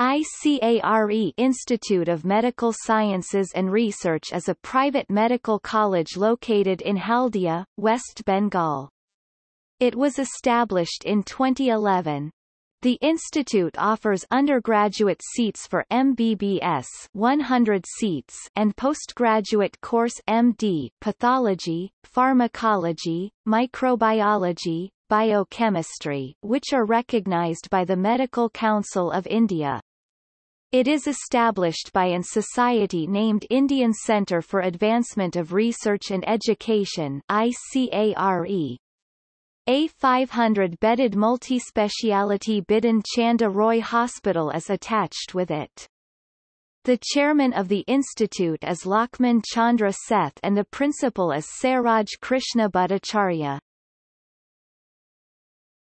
ICARE Institute of Medical Sciences and Research is a private medical college located in Haldia, West Bengal. It was established in 2011. The institute offers undergraduate seats for MBBS 100 seats and postgraduate course MD Pathology, Pharmacology, Microbiology, Biochemistry which are recognized by the Medical Council of India. It is established by an society named Indian Centre for Advancement of Research and Education ICARE. A 500-bedded multi-speciality Bidhan Chandra Roy Hospital is attached with it. The chairman of the institute is Lakshman Chandra Seth and the principal is Saraj Krishna Bhattacharya.